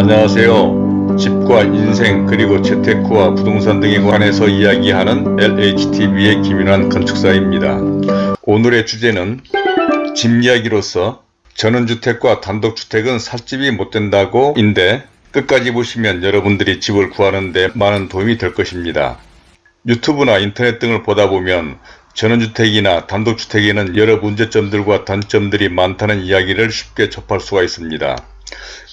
안녕하세요. 집과 인생 그리고 재테크와 부동산 등에 관해서 이야기하는 LHTV의 김인환 건축사입니다. 오늘의 주제는 집 이야기로서 전원주택과 단독주택은 살집이 못된다고 인데 끝까지 보시면 여러분들이 집을 구하는데 많은 도움이 될 것입니다. 유튜브나 인터넷 등을 보다 보면 전원주택이나 단독주택에는 여러 문제점들과 단점들이 많다는 이야기를 쉽게 접할 수가 있습니다.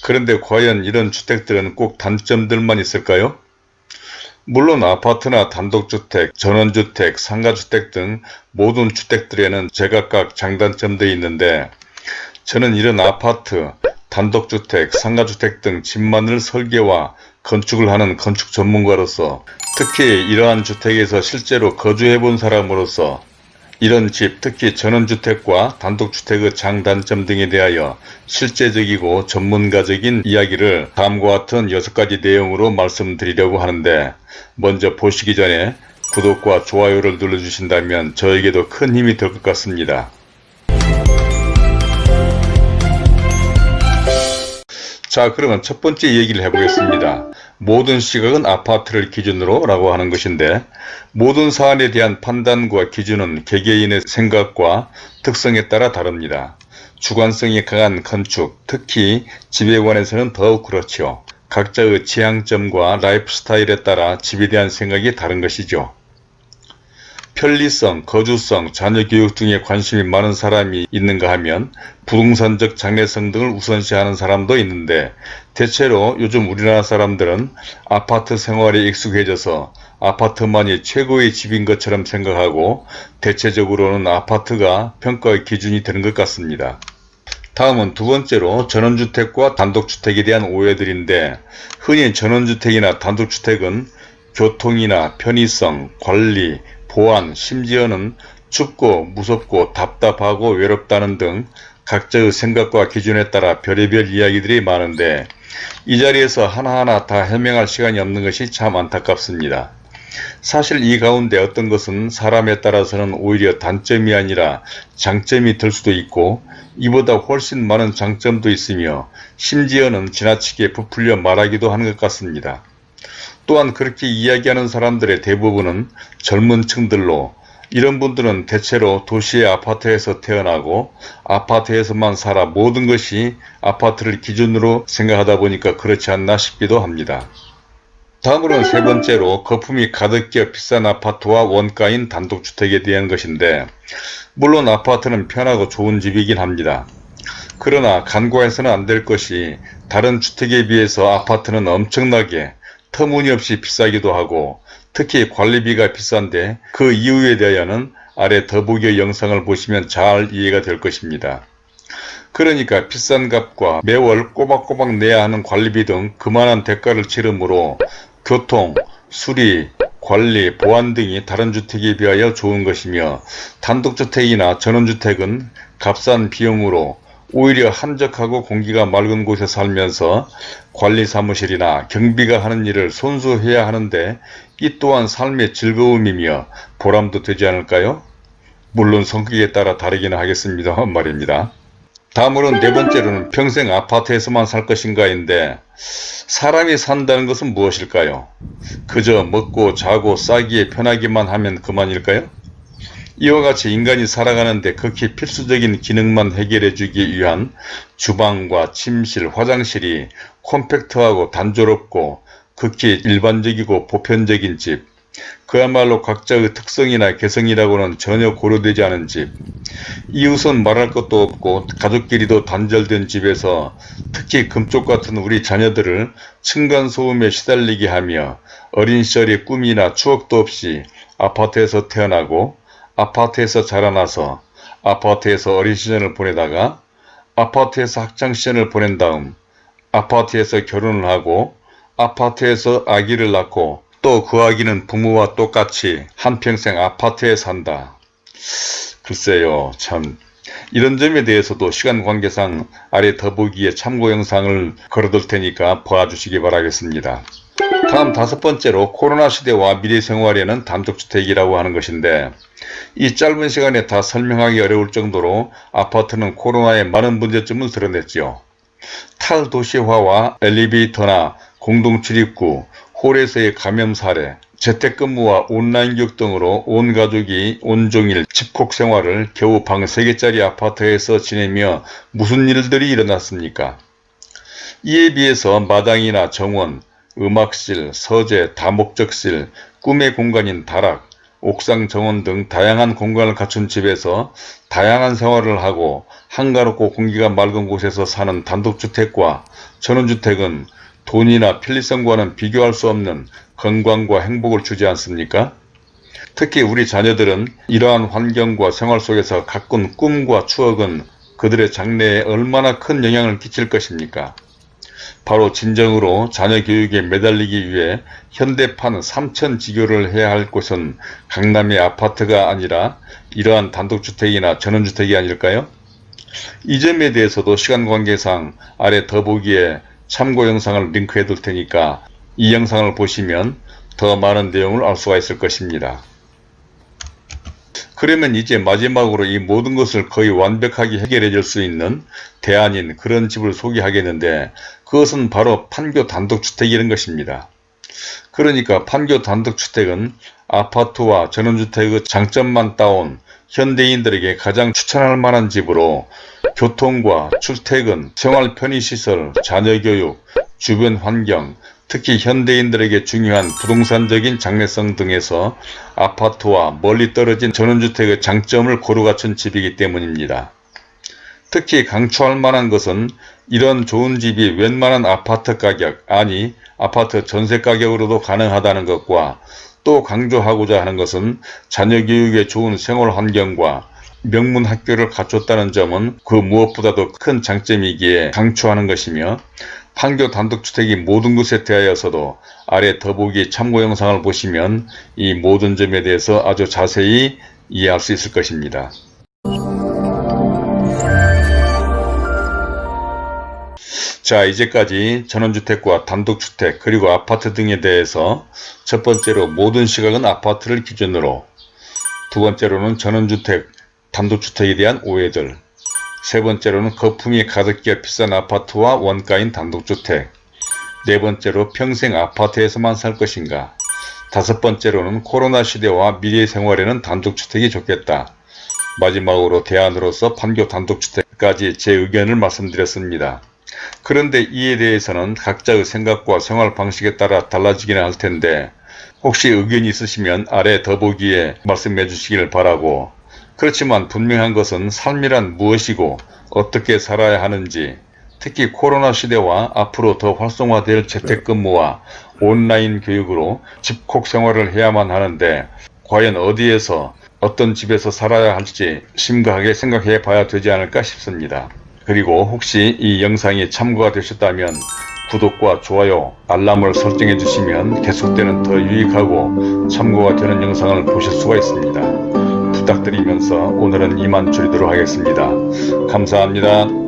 그런데 과연 이런 주택들은 꼭 단점들만 있을까요? 물론 아파트나 단독주택, 전원주택, 상가주택 등 모든 주택들에는 제각각 장단점들이 있는데 저는 이런 아파트, 단독주택, 상가주택 등 집만을 설계와 건축을 하는 건축 전문가로서 특히 이러한 주택에서 실제로 거주해 본 사람으로서 이런 집, 특히 전원주택과 단독주택의 장단점 등에 대하여 실제적이고 전문가적인 이야기를 다음과 같은 6가지 내용으로 말씀드리려고 하는데 먼저 보시기 전에 구독과 좋아요를 눌러주신다면 저에게도 큰 힘이 될 것 같습니다. 자 그러면 첫 번째 얘기를 해보겠습니다. 모든 시각은 아파트를 기준으로 라고 하는 것인데 모든 사안에 대한 판단과 기준은 개개인의 생각과 특성에 따라 다릅니다. 주관성이 강한 건축, 특히 집에 관해서는 더욱 그렇죠. 각자의 취향점과 라이프 스타일에 따라 집에 대한 생각이 다른 것이죠. 편리성, 거주성, 자녀 교육 등에 관심이 많은 사람이 있는가 하면 부동산적 장래성 등을 우선시하는 사람도 있는데 대체로 요즘 우리나라 사람들은 아파트 생활에 익숙해져서 아파트만이 최고의 집인 것처럼 생각하고 대체적으로는 아파트가 평가의 기준이 되는 것 같습니다. 다음은 두 번째로 전원주택과 단독주택에 대한 오해들인데 흔히 전원주택이나 단독주택은 교통이나 편의성, 관리, 보안, 심지어는 춥고 무섭고 답답하고 외롭다는 등 각자의 생각과 기준에 따라 별의별 이야기들이 많은데 이 자리에서 하나하나 다 해명할 시간이 없는 것이 참 안타깝습니다. 사실 이 가운데 어떤 것은 사람에 따라서는 오히려 단점이 아니라 장점이 될 수도 있고 이보다 훨씬 많은 장점도 있으며 심지어는 지나치게 부풀려 말하기도 하는 것 같습니다. 또한 그렇게 이야기하는 사람들의 대부분은 젊은 층들로 이런 분들은 대체로 도시의 아파트에서 태어나고 아파트에서만 살아 모든 것이 아파트를 기준으로 생각하다 보니까 그렇지 않나 싶기도 합니다. 다음으로는 세 번째로 거품이 가득 끼어 비싼 아파트와 원가인 단독주택에 대한 것인데 물론 아파트는 편하고 좋은 집이긴 합니다. 그러나 간과해서는 안 될 것이 다른 주택에 비해서 아파트는 엄청나게 터무니없이 비싸기도 하고 특히 관리비가 비싼데 그 이유에 대하여는 아래 더보기의 영상을 보시면 잘 이해가 될 것입니다. 그러니까 비싼 값과 매월 꼬박꼬박 내야 하는 관리비 등 그만한 대가를 치르므로 교통, 수리, 관리, 보안 등이 다른 주택에 비하여 좋은 것이며 단독주택이나 전원주택은 값싼 비용으로 오히려 한적하고 공기가 맑은 곳에 살면서 관리사무실이나 경비가 하는 일을 손수해야 하는데 이 또한 삶의 즐거움이며 보람도 되지 않을까요? 물론 성격에 따라 다르기는 하겠습니다. 말입니다. 다음으로는 네 번째로는 평생 아파트에서만 살 것인가인데 사람이 산다는 것은 무엇일까요? 그저 먹고 자고 싸기에 편하기만 하면 그만일까요? 이와 같이 인간이 살아가는데 극히 필수적인 기능만 해결해 주기 위한 주방과 침실, 화장실이 콤팩트하고 단조롭고 극히 일반적이고 보편적인 집, 그야말로 각자의 특성이나 개성이라고는 전혀 고려되지 않은 집, 이웃은 말할 것도 없고 가족끼리도 단절된 집에서 특히 금쪽 같은 우리 자녀들을 층간소음에 시달리게 하며 어린 시절의 꿈이나 추억도 없이 아파트에서 태어나고 아파트에서 자라나서 아파트에서 어린 시절을 보내다가 아파트에서 학창시절을 보낸 다음 아파트에서 결혼을 하고 아파트에서 아기를 낳고 또 그 아기는 부모와 똑같이 한평생 아파트에 산다. 글쎄요 참 이런 점에 대해서도 시간 관계상 아래 더보기에 참고 영상을 걸어둘 테니까 봐주시기 바라겠습니다. 다음 다섯 번째로 코로나 시대와 미래 생활에는 단독주택이라고 하는 것인데 이 짧은 시간에 다 설명하기 어려울 정도로 아파트는 코로나의 많은 문제점을 드러냈죠. 탈도시화와 엘리베이터나 공동출입구, 홀에서의 감염 사례, 재택근무와 온라인 교육 등으로 온 가족이 온종일 집콕 생활을 겨우 방 3개짜리 아파트에서 지내며 무슨 일들이 일어났습니까? 이에 비해서 마당이나 정원, 음악실, 서재, 다목적실, 꿈의 공간인 다락, 옥상 정원 등 다양한 공간을 갖춘 집에서 다양한 생활을 하고 한가롭고 공기가 맑은 곳에서 사는 단독주택과 전원주택은 돈이나 편리성과는 비교할 수 없는 건강과 행복을 주지 않습니까? 특히 우리 자녀들은 이러한 환경과 생활 속에서 가꾼 꿈과 추억은 그들의 장래에 얼마나 큰 영향을 끼칠 것입니까? 바로 진정으로 자녀 교육에 매달리기 위해 현대판 삼천지교를 해야 할 곳은 강남의 아파트가 아니라 이러한 단독주택이나 전원주택이 아닐까요? 이 점에 대해서도 시간 관계상 아래 더보기에 참고 영상을 링크해 둘 테니까 이 영상을 보시면 더 많은 내용을 알 수가 있을 것입니다. 그러면 이제 마지막으로 이 모든 것을 거의 완벽하게 해결해 줄 수 있는 대안인 그런 집을 소개하겠는데 그것은 바로 판교 단독주택이라는 것입니다. 그러니까 판교 단독주택은 아파트와 전원주택의 장점만 따온 현대인들에게 가장 추천할 만한 집으로 교통과 출퇴근, 생활 편의시설, 자녀교육, 주변 환경, 특히 현대인들에게 중요한 부동산적인 장래성 등에서 아파트와 멀리 떨어진 전원주택의 장점을 고루 갖춘 집이기 때문입니다. 특히 강추할 만한 것은 이런 좋은 집이 웬만한 아파트 가격 아니 아파트 전세 가격으로도 가능하다는 것과 또 강조하고자 하는 것은 자녀 교육에 좋은 생활 환경과 명문 학교를 갖췄다는 점은 그 무엇보다도 큰 장점이기에 강추하는 것이며 판교 단독주택이 모든 것에 대하여서도 아래 더보기 참고 영상을 보시면 이 모든 점에 대해서 아주 자세히 이해할 수 있을 것입니다. 자 이제까지 전원주택과 단독주택 그리고 아파트 등에 대해서 첫 번째로 모든 시각은 아파트를 기준으로 두 번째로는 전원주택, 단독주택에 대한 오해들 세 번째로는 거품이 가득기어 비싼 아파트와 원가인 단독주택 네 번째로 평생 아파트에서만 살 것인가 다섯 번째로는 코로나 시대와 미래 생활에는 단독주택이 좋겠다. 마지막으로 대안으로서 판교 단독주택까지 제 의견을 말씀드렸습니다. 그런데 이에 대해서는 각자의 생각과 생활 방식에 따라 달라지기는 할 텐데 혹시 의견이 있으시면 아래 더보기에 말씀해 주시기를 바라고 그렇지만 분명한 것은 삶이란 무엇이고 어떻게 살아야 하는지 특히 코로나 시대와 앞으로 더 활성화될 재택근무와 온라인 교육으로 집콕 생활을 해야만 하는데 과연 어디에서 어떤 집에서 살아야 할지 심각하게 생각해 봐야 되지 않을까 싶습니다. 그리고 혹시 이 영상이 참고가 되셨다면 구독과 좋아요, 알람을 설정해 주시면 계속되는 더 유익하고 참고가 되는 영상을 보실 수가 있습니다. 부탁드리면서 오늘은 이만 줄이도록 하겠습니다. 감사합니다.